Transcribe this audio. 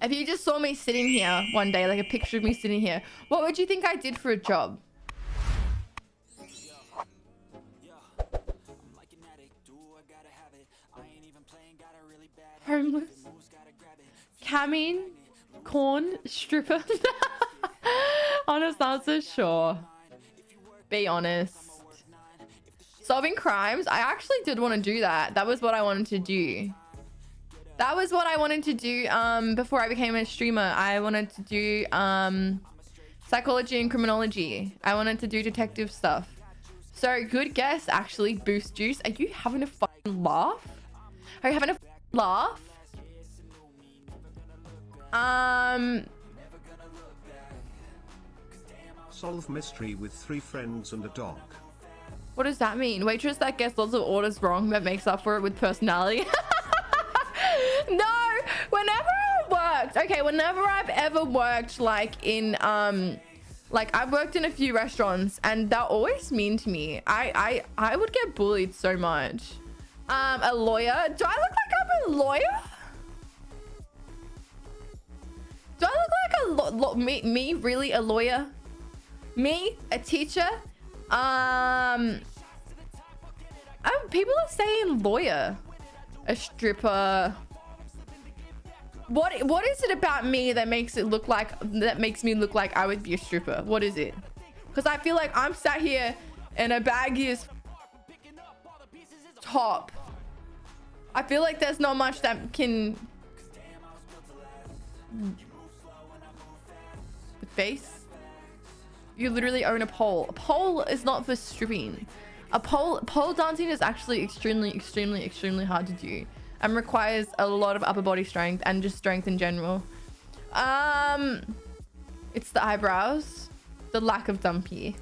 If you just saw me sitting here one day, like a picture of me sitting here, what would you think I did for a job? Homeless. Camming. Corn. Stripper. honest answer, sure. Be honest. Solving crimes. I actually did want to do that. That was what I wanted to do. That was what I wanted to do um, before I became a streamer. I wanted to do um, psychology and criminology. I wanted to do detective stuff. So good guess, actually. Boost juice. Are you having a fucking laugh? Are you having a laugh? Um, Solve mystery with three friends and a dog. what does that mean? Waitress that gets lots of orders wrong but makes up for it with personality. no, whenever I worked, okay, whenever I've ever worked like in um like I've worked in a few restaurants and they're always mean to me. I I I would get bullied so much. Um a lawyer? Do I look like I'm a lawyer? Do I look like a lo lo me me really a lawyer? Me, a teacher? Um oh, people are saying lawyer. A stripper. What what is it about me that makes it look like that makes me look like I would be a stripper? What is it? Because I feel like I'm sat here in a baggy top. I feel like there's not much that can the face. You literally own a pole. A pole is not for stripping. A pole pole dancing is actually extremely, extremely, extremely hard to do and requires a lot of upper body strength and just strength in general. Um, it's the eyebrows, the lack of dumpy.